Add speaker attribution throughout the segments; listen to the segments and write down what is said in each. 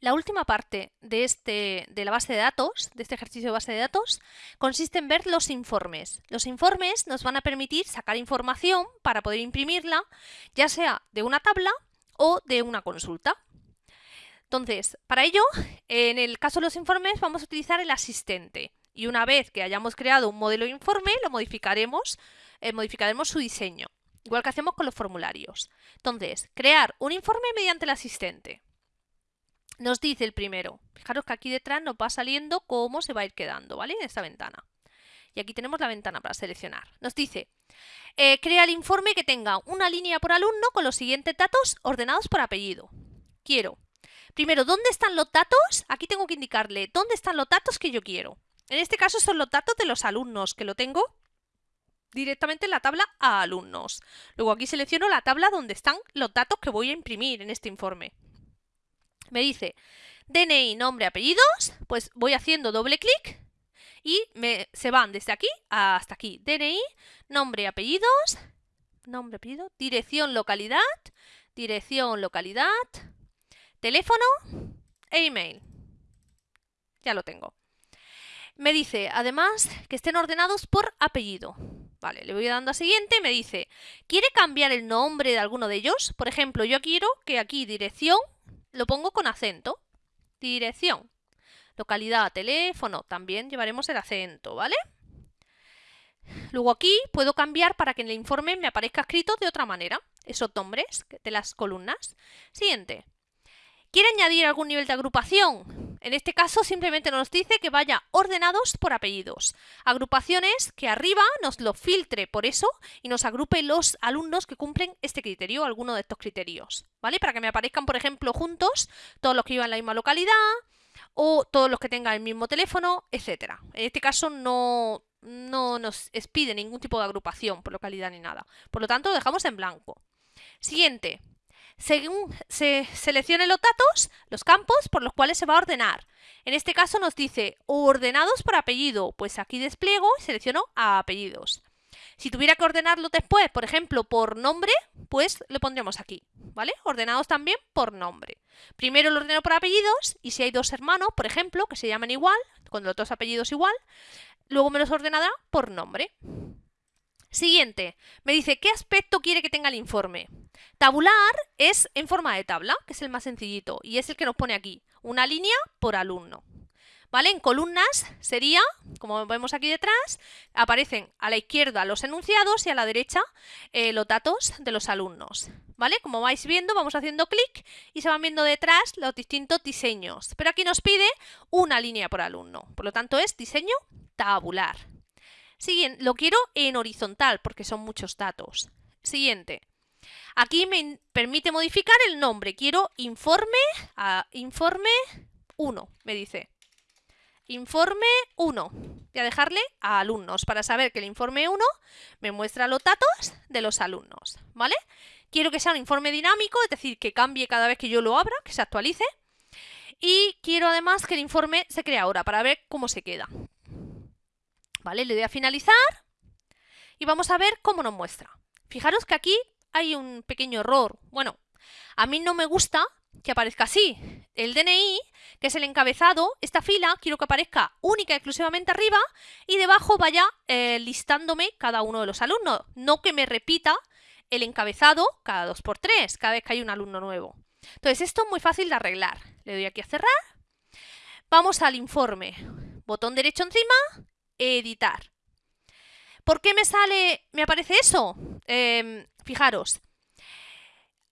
Speaker 1: La última parte de, este, de la base de datos, de este ejercicio de base de datos, consiste en ver los informes. Los informes nos van a permitir sacar información para poder imprimirla, ya sea de una tabla o de una consulta. Entonces, para ello, en el caso de los informes vamos a utilizar el asistente y una vez que hayamos creado un modelo de informe, lo modificaremos, eh, modificaremos su diseño, igual que hacemos con los formularios. Entonces, crear un informe mediante el asistente. Nos dice el primero, fijaros que aquí detrás nos va saliendo cómo se va a ir quedando, ¿vale? En esta ventana. Y aquí tenemos la ventana para seleccionar. Nos dice, eh, crea el informe que tenga una línea por alumno con los siguientes datos ordenados por apellido. Quiero Primero, ¿dónde están los datos? Aquí tengo que indicarle dónde están los datos que yo quiero. En este caso son los datos de los alumnos, que lo tengo directamente en la tabla a alumnos. Luego aquí selecciono la tabla donde están los datos que voy a imprimir en este informe. Me dice DNI, nombre, apellidos, pues voy haciendo doble clic y me, se van desde aquí hasta aquí. DNI, nombre, apellidos, nombre, apellido, dirección, localidad, dirección, localidad, teléfono e email. Ya lo tengo. Me dice, además, que estén ordenados por apellido. Vale, le voy dando a siguiente me dice, ¿quiere cambiar el nombre de alguno de ellos? Por ejemplo, yo quiero que aquí dirección lo pongo con acento. Dirección. Localidad, teléfono, también llevaremos el acento, ¿vale? Luego aquí puedo cambiar para que en el informe me aparezca escrito de otra manera, esos nombres de las columnas. Siguiente. ¿Quiere añadir algún nivel de agrupación? En este caso simplemente nos dice que vaya ordenados por apellidos. Agrupaciones que arriba nos lo filtre por eso y nos agrupe los alumnos que cumplen este criterio, alguno de estos criterios, ¿vale? Para que me aparezcan, por ejemplo, juntos todos los que vivan en la misma localidad o todos los que tengan el mismo teléfono, etcétera. En este caso no, no nos expide ningún tipo de agrupación por localidad ni nada. Por lo tanto, lo dejamos en blanco. Siguiente, según se seleccionen los datos, los campos por los cuales se va a ordenar. En este caso nos dice ordenados por apellido, pues aquí despliego y selecciono a apellidos. Si tuviera que ordenarlo después, por ejemplo, por nombre, pues lo pondríamos aquí, ¿vale? Ordenados también por nombre. Primero lo ordeno por apellidos y si hay dos hermanos, por ejemplo, que se llaman igual, con los dos apellidos igual, luego me los ordenará por nombre. Siguiente, me dice qué aspecto quiere que tenga el informe. Tabular es en forma de tabla, que es el más sencillito, y es el que nos pone aquí, una línea por alumno. ¿Vale? En columnas sería, como vemos aquí detrás, aparecen a la izquierda los enunciados y a la derecha eh, los datos de los alumnos. ¿Vale? Como vais viendo, vamos haciendo clic y se van viendo detrás los distintos diseños. Pero aquí nos pide una línea por alumno, por lo tanto es diseño tabular. Siguiente, lo quiero en horizontal porque son muchos datos. Siguiente. Aquí me permite modificar el nombre. Quiero informe, a informe 1, me dice. Informe 1. Voy a dejarle a alumnos para saber que el informe 1 me muestra los datos de los alumnos. ¿Vale? Quiero que sea un informe dinámico, es decir, que cambie cada vez que yo lo abra, que se actualice. Y quiero además que el informe se cree ahora para ver cómo se queda. ¿Vale? Le doy a finalizar y vamos a ver cómo nos muestra. Fijaros que aquí hay un pequeño error. Bueno, a mí no me gusta que aparezca así. El DNI, que es el encabezado, esta fila quiero que aparezca única y exclusivamente arriba y debajo vaya eh, listándome cada uno de los alumnos. No que me repita el encabezado cada dos por tres, cada vez que hay un alumno nuevo. Entonces esto es muy fácil de arreglar. Le doy aquí a cerrar. Vamos al informe. Botón derecho encima editar. ¿Por qué me sale, me aparece eso? Em, fijaros,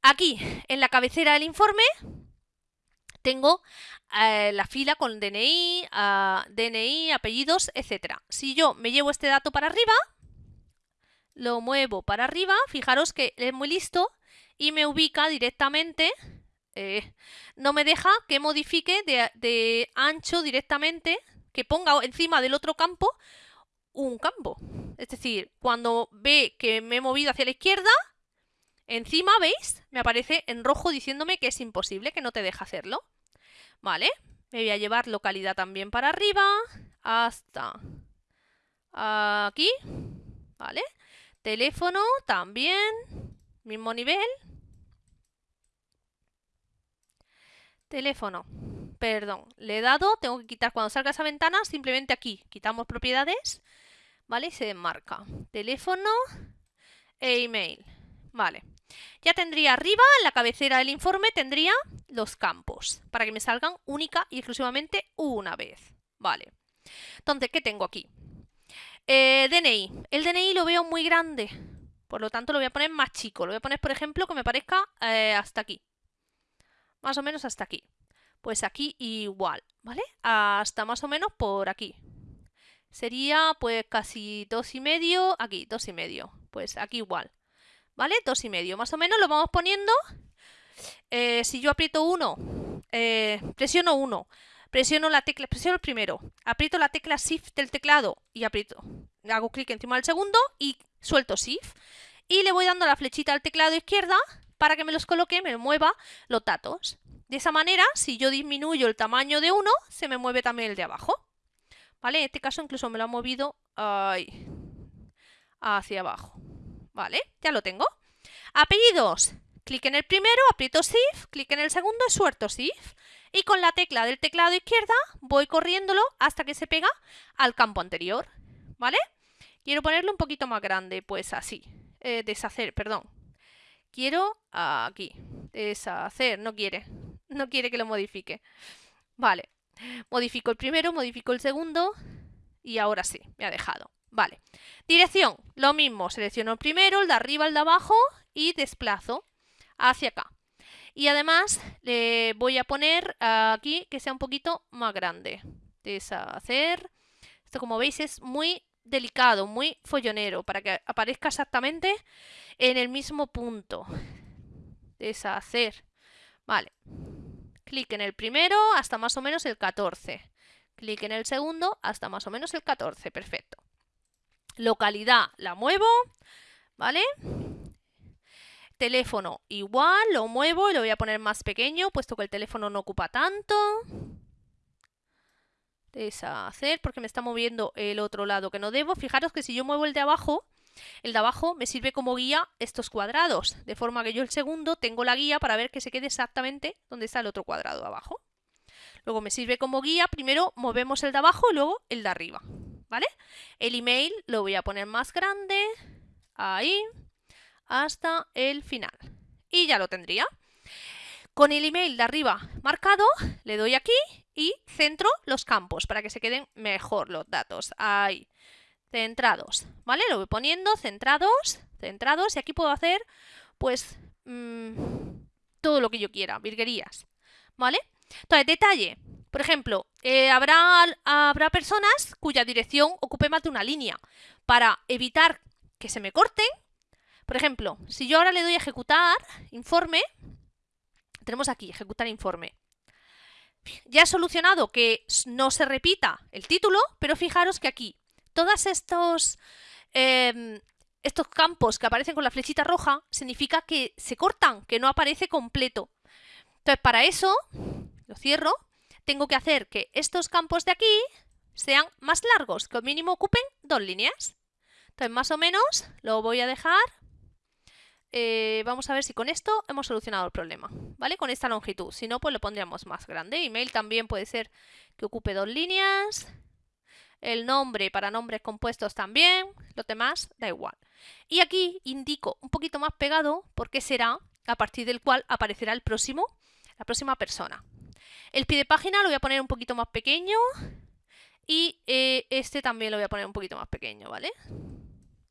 Speaker 1: aquí en la cabecera del informe tengo eh, la fila con DNI, DNI, apellidos, etcétera. Si yo me llevo este dato para arriba, lo muevo para arriba, fijaros que es muy listo y me ubica directamente, eh, no me deja que modifique de ancho directamente que ponga encima del otro campo un campo. Es decir, cuando ve que me he movido hacia la izquierda, encima, ¿veis? Me aparece en rojo diciéndome que es imposible, que no te deja hacerlo. Vale, me voy a llevar localidad también para arriba, hasta aquí, ¿vale? Teléfono también, mismo nivel. Teléfono. Perdón, le he dado, tengo que quitar cuando salga esa ventana, simplemente aquí, quitamos propiedades, ¿vale? Y se marca teléfono e email, ¿vale? Ya tendría arriba, en la cabecera del informe, tendría los campos, para que me salgan única y exclusivamente una vez, ¿vale? Entonces, ¿qué tengo aquí? Eh, DNI. El DNI lo veo muy grande, por lo tanto lo voy a poner más chico. Lo voy a poner, por ejemplo, que me parezca eh, hasta aquí. Más o menos hasta aquí. Pues aquí igual, ¿vale? Hasta más o menos por aquí. Sería pues casi dos y medio, aquí, dos y medio. Pues aquí igual, ¿vale? Dos y medio. Más o menos lo vamos poniendo. Eh, si yo aprieto uno, eh, presiono uno, presiono la tecla, presiono el primero, aprieto la tecla Shift del teclado y aprieto, hago clic encima del segundo y suelto Shift. Y le voy dando la flechita al teclado izquierda para que me los coloque, me mueva los datos. De esa manera, si yo disminuyo el tamaño de uno, se me mueve también el de abajo. ¿Vale? En este caso incluso me lo ha movido hacia abajo. ¿Vale? Ya lo tengo. Apellidos. Clic en el primero, aprieto Shift, clic en el segundo y suelto Shift. Y con la tecla del teclado izquierda voy corriéndolo hasta que se pega al campo anterior. ¿Vale? Quiero ponerlo un poquito más grande, pues así. Eh, deshacer, perdón. Quiero aquí. Deshacer, no quiere no quiere que lo modifique. Vale, modifico el primero, modifico el segundo y ahora sí, me ha dejado. Vale, dirección, lo mismo, selecciono el primero, el de arriba, el de abajo y desplazo hacia acá. Y además le voy a poner aquí que sea un poquito más grande. Deshacer. Esto como veis es muy delicado, muy follonero, para que aparezca exactamente en el mismo punto. Deshacer. Vale. Clic en el primero hasta más o menos el 14. Clic en el segundo hasta más o menos el 14. Perfecto. Localidad la muevo. ¿Vale? Teléfono igual, lo muevo y lo voy a poner más pequeño, puesto que el teléfono no ocupa tanto. Deshacer, porque me está moviendo el otro lado que no debo. Fijaros que si yo muevo el de abajo, el de abajo me sirve como guía estos cuadrados, de forma que yo el segundo tengo la guía para ver que se quede exactamente donde está el otro cuadrado abajo. Luego me sirve como guía, primero movemos el de abajo y luego el de arriba, ¿vale? El email lo voy a poner más grande, ahí, hasta el final. Y ya lo tendría. Con el email de arriba marcado, le doy aquí y centro los campos para que se queden mejor los datos. Ahí centrados, ¿vale? Lo voy poniendo, centrados, centrados, y aquí puedo hacer, pues, mm, todo lo que yo quiera, virguerías, ¿vale? Entonces, detalle, por ejemplo, eh, habrá, habrá personas cuya dirección ocupe más de una línea. Para evitar que se me corten, por ejemplo, si yo ahora le doy a ejecutar informe, tenemos aquí, ejecutar informe. Ya he solucionado que no se repita el título, pero fijaros que aquí todos estos, em, estos campos que aparecen con la flechita roja significa que se cortan, que no aparece completo. Entonces, para eso, lo cierro, tengo que hacer que estos campos de aquí sean más largos, que al mínimo ocupen dos líneas. Entonces, más o menos, lo voy a dejar... Eh, vamos a ver si con esto hemos solucionado el problema, ¿vale? Con esta longitud. Si no, pues lo pondríamos más grande. Email también puede ser que ocupe dos líneas el nombre para nombres compuestos también, lo demás da igual. Y aquí indico un poquito más pegado porque será a partir del cual aparecerá el próximo, la próxima persona. El pie de página lo voy a poner un poquito más pequeño y eh, este también lo voy a poner un poquito más pequeño, ¿vale?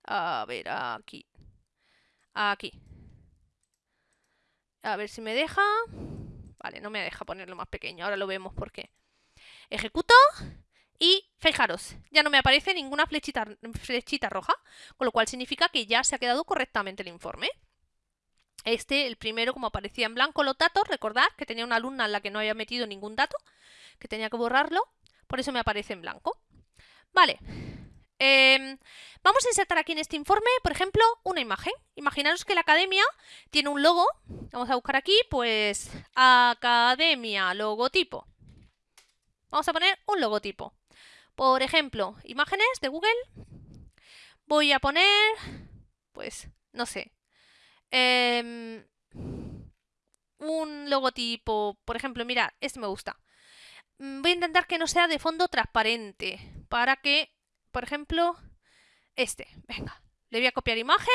Speaker 1: A ver, aquí. Aquí. A ver si me deja. Vale, no me deja ponerlo más pequeño. Ahora lo vemos por qué. Ejecuto y fijaros, ya no me aparece ninguna flechita, roja, con lo cual significa que ya se ha quedado correctamente el informe. Este, el primero, como aparecía en blanco los datos, recordad que tenía una alumna en la que no había metido ningún dato, que tenía que borrarlo, por eso me aparece en blanco. Vale, em, vamos a insertar aquí en este informe, por ejemplo, una imagen. Imaginaros que la academia tiene un logo, vamos a buscar aquí, pues, academia, logotipo. Vamos a poner un logotipo. Por ejemplo, imágenes de Google. Voy a poner, pues, no sé, em, un logotipo. Por ejemplo, mirad, este me gusta. mm, voy a intentar que no sea de fondo transparente, para que, por ejemplo, este, venga, le voy a copiar imagen,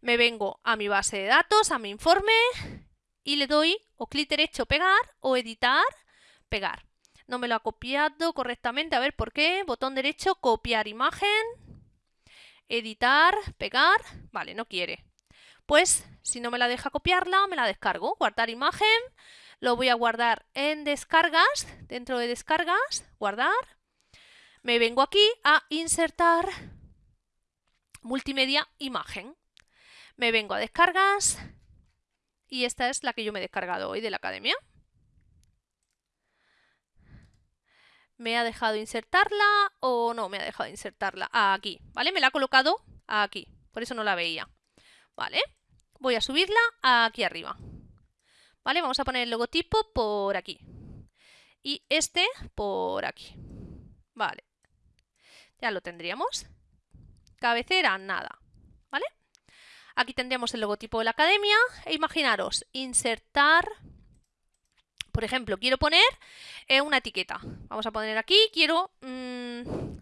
Speaker 1: me vengo a mi base de datos, a mi informe, y le doy o clic derecho pegar o editar, pegar. No me lo ha copiado correctamente, a ver por qué, botón derecho, copiar imagen, editar, pegar, vale, no quiere. Pues si no me la deja copiarla, me la descargo, guardar imagen, lo voy a guardar en descargas, dentro de descargas, guardar. Me vengo aquí a insertar multimedia imagen. Me vengo a descargas y esta es la que yo me he descargado hoy de la academia. ¿Me ha dejado insertarla o no me ha dejado insertarla? aquí, ¿vale? Me la ha colocado aquí, por eso no la veía. ¿Vale? Voy a subirla aquí arriba. ¿Vale? Vamos a poner el logotipo por aquí. Y este por aquí. Vale. Ya lo tendríamos. Cabecera, nada. ¿Vale? Aquí tendríamos el logotipo de la academia. E imaginaros, insertar... Por ejemplo, quiero poner eh, una etiqueta. Vamos a poner aquí, quiero mm,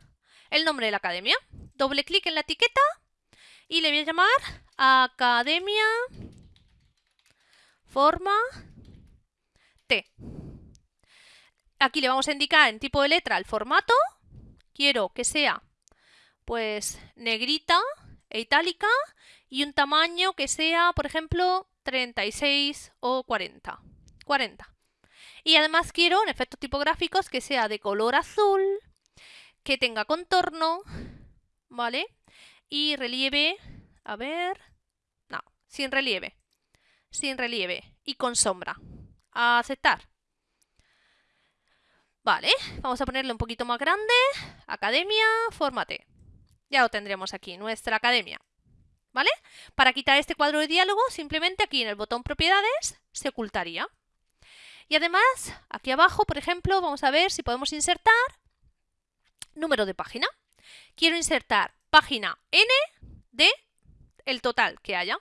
Speaker 1: el nombre de la academia. Doble clic en la etiqueta y le voy a llamar Academia Forma T. Aquí le vamos a indicar en tipo de letra el formato. Quiero que sea pues negrita e itálica y un tamaño que sea, por ejemplo, 36 o 40. 40. Y además quiero en efectos tipográficos que sea de color azul, que tenga contorno, ¿vale? Y relieve, a ver, no, sin relieve, sin relieve y con sombra. Aceptar. Vale, vamos a ponerle un poquito más grande, academia, fórmate. Ya lo tendremos aquí, nuestra academia. ¿Vale? Para quitar este cuadro de diálogo, simplemente aquí en el botón propiedades se ocultaría. Y además, aquí abajo, por ejemplo, vamos a ver si podemos insertar número de página. Quiero insertar página N de el total que haya,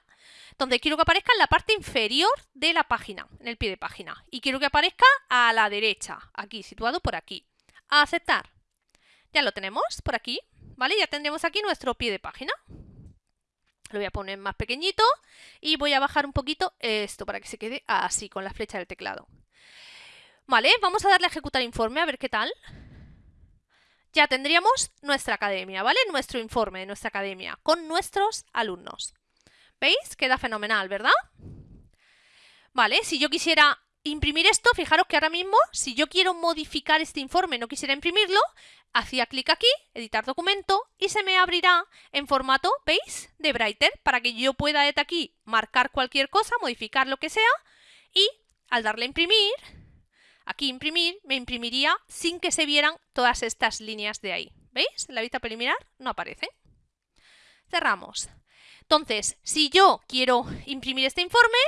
Speaker 1: donde quiero que aparezca en la parte inferior de la página, en el pie de página. Y quiero que aparezca a la derecha, aquí, situado por aquí. A aceptar. Ya lo tenemos por aquí, ¿vale? Ya tendremos aquí nuestro pie de página. Lo voy a poner más pequeñito y voy a bajar un poquito esto para que se quede así con la flecha del teclado. Vale, vamos a darle a ejecutar informe a ver qué tal. Ya tendríamos nuestra academia, ¿vale? Nuestro informe de nuestra academia con nuestros alumnos. ¿Veis? Queda fenomenal, ¿verdad? Vale, si yo quisiera imprimir esto, fijaros que ahora mismo, si yo quiero modificar este informe, no quisiera imprimirlo, hacía clic aquí, editar documento, y se me abrirá en formato, ¿veis?, de Brighter, para que yo pueda desde aquí marcar cualquier cosa, modificar lo que sea, y al darle a imprimir, aquí imprimir, me imprimiría sin que se vieran todas estas líneas de ahí. ¿Veis? En la vista preliminar no aparece. Cerramos. Entonces, si yo quiero imprimir este informe,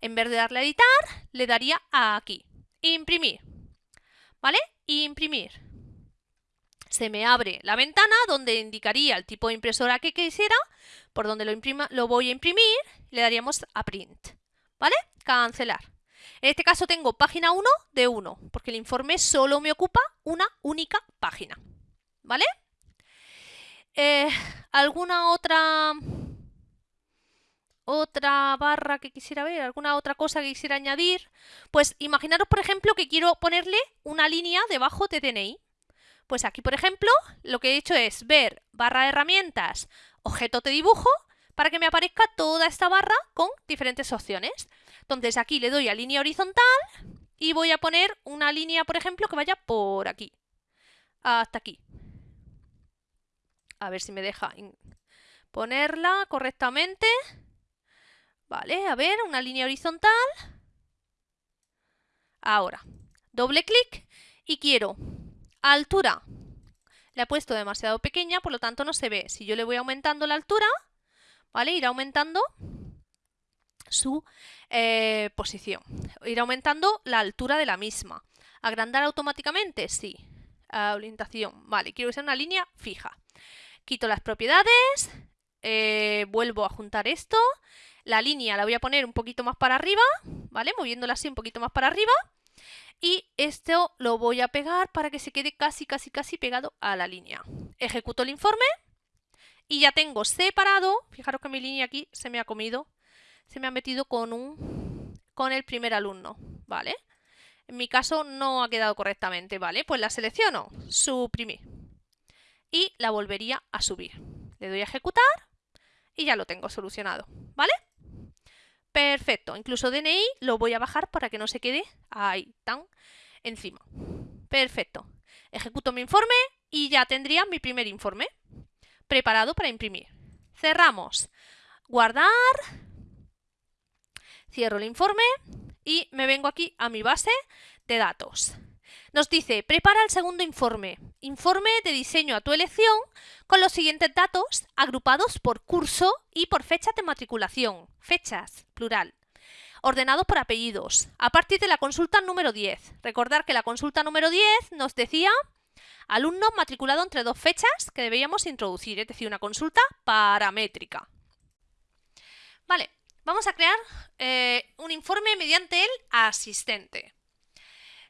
Speaker 1: en vez de darle a editar, le daría a aquí. Imprimir. ¿Vale? Imprimir. Se me abre la ventana donde indicaría el tipo de impresora que quisiera, por donde lo, imprima, lo voy a imprimir, le daríamos a print. ¿Vale? Cancelar. En este caso tengo página 1 de 1, porque el informe solo me ocupa una única página. ¿Vale? Eh, ¿Alguna otra otra barra que quisiera ver, alguna otra cosa que quisiera añadir, pues imaginaros, por ejemplo, que quiero ponerle una línea debajo de DNI. Pues aquí, por ejemplo, lo que he hecho es ver barra de herramientas, objeto de dibujo, para que me aparezca toda esta barra con diferentes opciones. Entonces aquí le doy a línea horizontal y voy a poner una línea, por ejemplo, que vaya por aquí, hasta aquí. A ver si me deja ponerla correctamente. Vale, a ver, una línea horizontal. Ahora, doble clic y quiero altura. La he puesto demasiado pequeña, por lo tanto no se ve. Si yo le voy aumentando la altura, ¿vale? Irá aumentando su eh, posición. Irá aumentando la altura de la misma. ¿Agrandar automáticamente? Sí. orientación. Vale, quiero que sea una línea fija. Quito las propiedades, eh, vuelvo a juntar esto la línea la voy a poner un poquito más para arriba, ¿vale? Moviéndola así un poquito más para arriba. Y esto lo voy a pegar para que se quede casi, casi, casi pegado a la línea. Ejecuto el informe y ya tengo separado, fijaros que mi línea aquí se me ha comido, se me ha metido con, un, con el primer alumno, ¿vale? En mi caso no ha quedado correctamente, ¿vale? Pues la selecciono, suprimir y la volvería a subir. Le doy a ejecutar y ya lo tengo solucionado, ¿vale? Perfecto, incluso DNI lo voy a bajar para que no se quede ahí, tan encima. Perfecto, ejecuto mi informe y ya tendría mi primer informe preparado para imprimir. Cerramos, guardar, cierro el informe y me vengo aquí a mi base de datos. Nos dice, prepara el segundo informe, informe de diseño a tu elección con los siguientes datos agrupados por curso y por fecha de matriculación, fechas, plural, ordenados por apellidos, a partir de la consulta número 10. Recordar que la consulta número 10 nos decía alumno matriculado entre dos fechas que deberíamos introducir, es decir, una consulta paramétrica. Vale, vamos a crear eh, un informe mediante el asistente.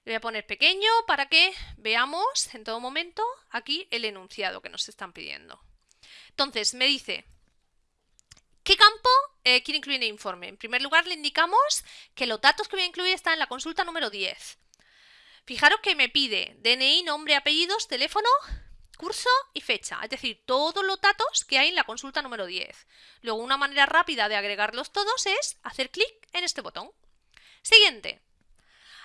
Speaker 1: Le voy a poner pequeño para que veamos en todo momento aquí el enunciado que nos están pidiendo. Entonces, me dice, ¿qué campo eh, quiere incluir en el informe? En primer lugar, le indicamos que los datos que voy a incluir están en la consulta número 10. Fijaros que me pide DNI, nombre, apellidos, teléfono, curso y fecha, es decir, todos los datos que hay en la consulta número 10. Luego, una manera rápida de agregarlos todos es hacer clic en este botón. Siguiente.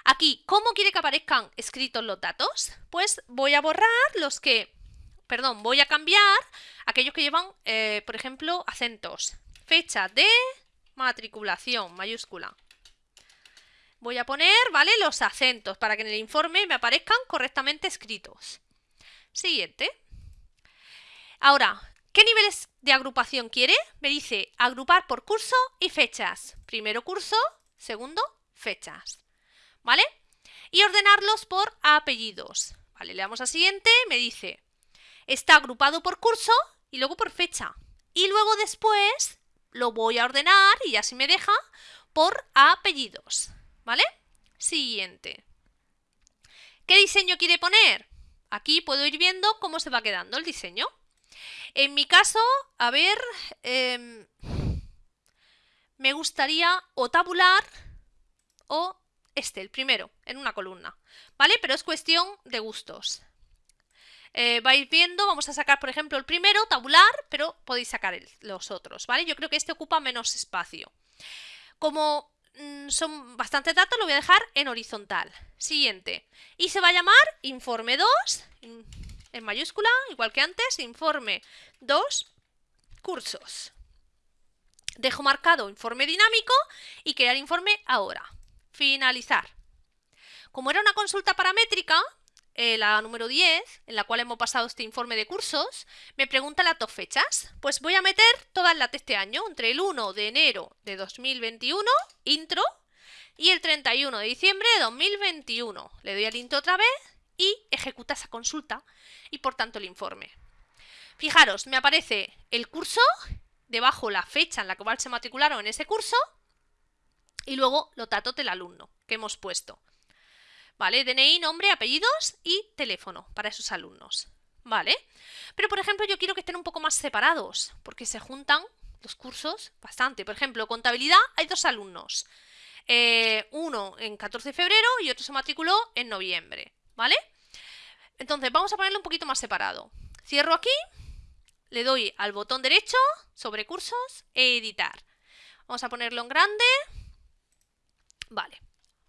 Speaker 1: Aquí, ¿cómo quiere que aparezcan escritos los datos? Pues voy a borrar los que, perdón, voy a cambiar aquellos que llevan, eh, por ejemplo, acentos. Fecha de matriculación, mayúscula. Voy a poner, ¿vale? Los acentos para que en el informe me aparezcan correctamente escritos. Siguiente. Ahora, ¿qué niveles de agrupación quiere? Me dice agrupar por curso y fechas. Primero curso, segundo fechas. ¿vale? Y ordenarlos por apellidos. Vale, le damos a siguiente, me dice, está agrupado por curso y luego por fecha. Y luego después lo voy a ordenar, y así me deja, por apellidos, ¿vale? Siguiente. ¿Qué diseño quiere poner? Aquí puedo ir viendo cómo se va quedando el diseño. En mi caso, a ver, em, me gustaría o tabular o este, el primero, en una columna, ¿vale? Pero es cuestión de gustos. Eh, vais viendo, vamos a sacar, por ejemplo, el primero, tabular, pero podéis sacar los otros, ¿vale? Yo creo que este ocupa menos espacio. Como son bastantes datos, lo voy a dejar en horizontal. Siguiente. Y se va a llamar informe 2, en mayúscula, igual que antes, informe 2, cursos. Dejo marcado informe dinámico y crear informe ahora. Finalizar. Como era una consulta paramétrica, eh, la número 10, en la cual hemos pasado este informe de cursos, me pregunta las dos fechas. Pues voy a meter todas las de este año, entre el 1 de enero de 2021, intro, y el 31 de diciembre de 2021. Le doy al intro otra vez y ejecuta esa consulta y por tanto el informe. Fijaros, me aparece el curso, debajo la fecha en la cual se matricularon en ese curso y luego los datos del alumno que hemos puesto. ¿Vale? DNI, nombre, apellidos y teléfono para esos alumnos. ¿Vale? Pero, por ejemplo, yo quiero que estén un poco más separados, porque se juntan los cursos bastante. Por ejemplo, contabilidad, hay dos alumnos. Eh, uno en 14 de febrero y otro se matriculó en noviembre. ¿Vale? Entonces, vamos a ponerlo un poquito más separado. Cierro aquí, le doy al botón derecho sobre cursos, editar. Vamos a ponerlo en grande Vale,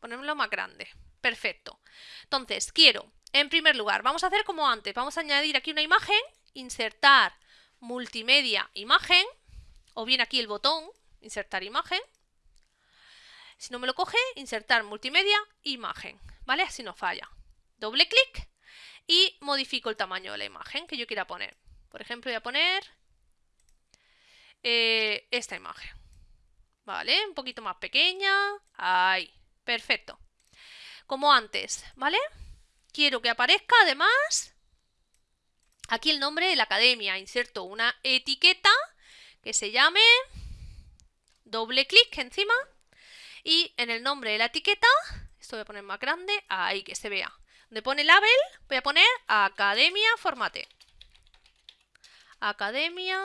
Speaker 1: ponémoslo más grande. Perfecto. Entonces, quiero, en primer lugar, vamos a hacer como antes. Vamos a añadir aquí una imagen, insertar multimedia imagen, o bien aquí el botón, insertar imagen. Si no me lo coge, insertar multimedia imagen, ¿vale? Así no falla. Doble clic y modifico el tamaño de la imagen que yo quiera poner. Por ejemplo, voy a poner eh, esta imagen. ¿vale? Un poquito más pequeña. Ahí, perfecto. Como antes, ¿vale? Quiero que aparezca además aquí el nombre de la academia. Inserto una etiqueta que se llame doble clic encima y en el nombre de la etiqueta, Esto voy a poner más grande, ahí que se vea. Donde pone label, voy a poner Academia Formate. Academia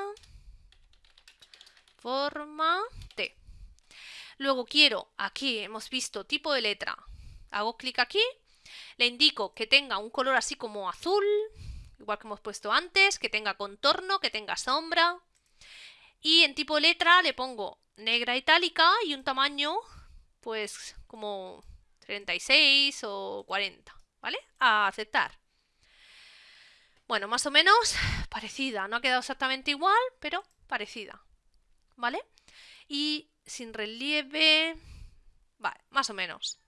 Speaker 1: Formate. Luego quiero, aquí hemos visto tipo de letra. Hago clic aquí, le indico que tenga un color así como azul, igual que hemos puesto antes, que tenga contorno, que tenga sombra. Y en tipo letra le pongo negra itálica y un tamaño, pues como 36 o 40, ¿vale? A aceptar. Bueno, más o menos parecida, no ha quedado exactamente igual, pero parecida, ¿vale? Y sin relieve, vale, más o menos.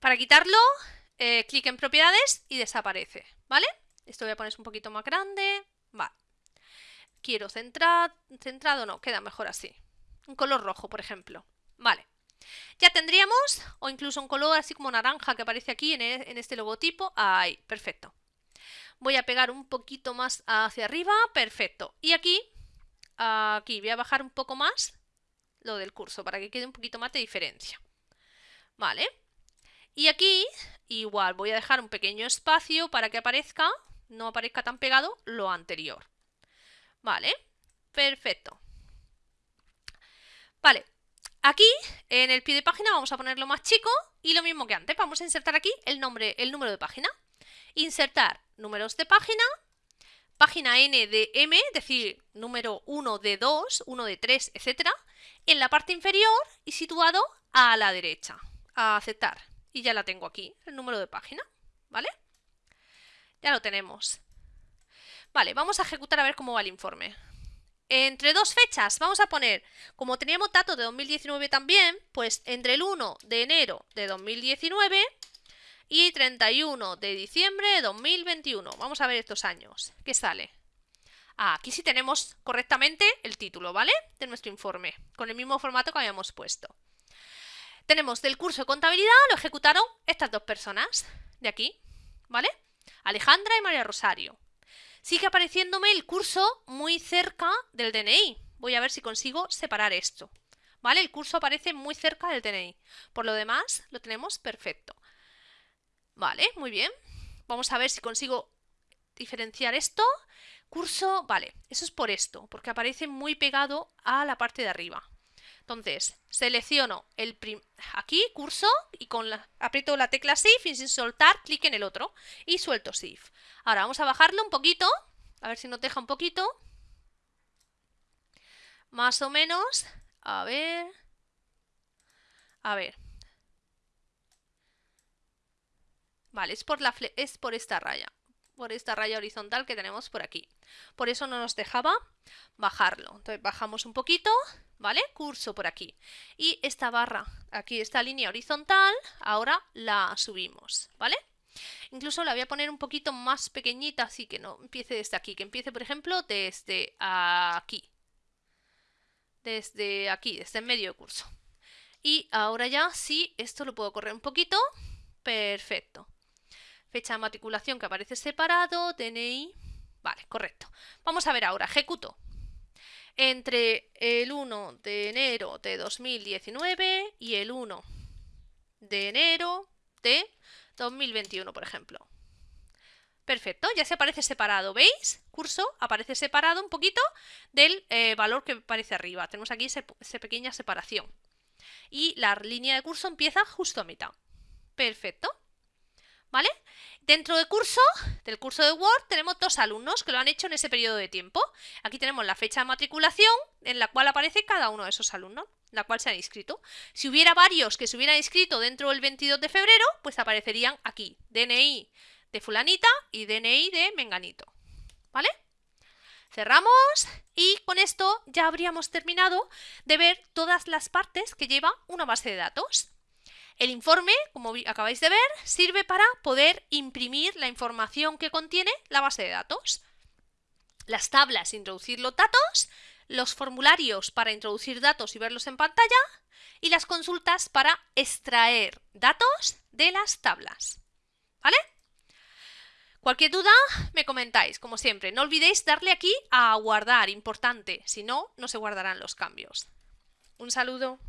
Speaker 1: Para quitarlo, eh, clic en propiedades y desaparece, ¿vale? Esto voy a poner un poquito más grande, vale. Quiero centrar, centrado no, queda mejor así. Un color rojo, por ejemplo, vale. Ya tendríamos, o incluso un color así como naranja que aparece aquí en, e, en este logotipo, ahí, perfecto. Voy a pegar un poquito más hacia arriba, perfecto. Y aquí, aquí voy a bajar un poco más lo del curso para que quede un poquito más de diferencia. Vale. Y aquí, igual, voy a dejar un pequeño espacio para que aparezca, no aparezca tan pegado, lo anterior. Vale, perfecto. Vale, aquí en el pie de página vamos a ponerlo más chico y lo mismo que antes. Vamos a insertar aquí el nombre, el número de página. Insertar números de página, página N de M, es decir, número 1 de 2, 1 de 3, etc. En la parte inferior y situado a la derecha. A aceptar y ya la tengo aquí, el número de página, ¿vale? Ya lo tenemos. Vale, vamos a ejecutar a ver cómo va el informe. Entre dos fechas vamos a poner, como teníamos datos de 2019 también, pues entre el 1 de enero de 2019 y 31 de diciembre de 2021. Vamos a ver estos años. ¿Qué sale? Ah, aquí sí tenemos correctamente el título, ¿vale? De nuestro informe, con el mismo formato que habíamos puesto. Tenemos del curso de contabilidad, lo ejecutaron estas dos personas de aquí, ¿vale? Alejandra y María Rosario. Sigue apareciéndome el curso muy cerca del DNI. Voy a ver si consigo separar esto. ¿Vale? El curso aparece muy cerca del DNI. Por lo demás, lo tenemos perfecto. Vale, muy bien. Vamos a ver si consigo diferenciar esto. Curso, vale, eso es por esto, porque aparece muy pegado a la parte de arriba. Entonces, selecciono el aquí, curso, y con la, aprieto la tecla Shift y sin soltar, clic en el otro y suelto Shift. Ahora vamos a bajarlo un poquito, a ver si nos deja un poquito. Más o menos, a ver... A ver. Vale, por, la es por esta raya, por esta raya horizontal que tenemos por aquí. Por eso no nos dejaba bajarlo. Entonces bajamos un poquito ¿vale? Curso por aquí. Y esta barra, aquí esta línea horizontal, ahora la subimos, ¿vale? Incluso la voy a poner un poquito más pequeñita, así que no empiece desde aquí, que empiece, por ejemplo, desde aquí. Desde aquí, desde el medio de curso. Y ahora ya sí, esto lo puedo correr un poquito. Perfecto. Fecha de matriculación que aparece separado, DNI. Vale, correcto. Vamos a ver ahora, ejecuto entre el 1 de enero de 2019 y el 1 de enero de 2021, por ejemplo. Perfecto, ya se aparece separado, ¿veis? Curso aparece separado un poquito del eh, valor que aparece arriba. Tenemos aquí esa pequeña separación. Y la línea de curso empieza justo a mitad. Perfecto. ¿Vale? Dentro del curso, del curso de Word, tenemos dos alumnos que lo han hecho en ese periodo de tiempo. Aquí tenemos la fecha de matriculación en la cual aparece cada uno de esos alumnos, en la cual se han inscrito. Si hubiera varios que se hubieran inscrito dentro del 22 de febrero, pues aparecerían aquí, DNI de fulanita y DNI de menganito. ¿Vale? Cerramos y con esto ya habríamos terminado de ver todas las partes que lleva una base de datos. El informe, como acabáis de ver, sirve para poder imprimir la información que contiene la base de datos. Las tablas, introducir los datos, los formularios para introducir datos y verlos en pantalla y las consultas para extraer datos de las tablas. ¿Vale? Cualquier duda me comentáis, como siempre. No olvidéis darle aquí a guardar, importante, si no, no se guardarán los cambios. Un saludo.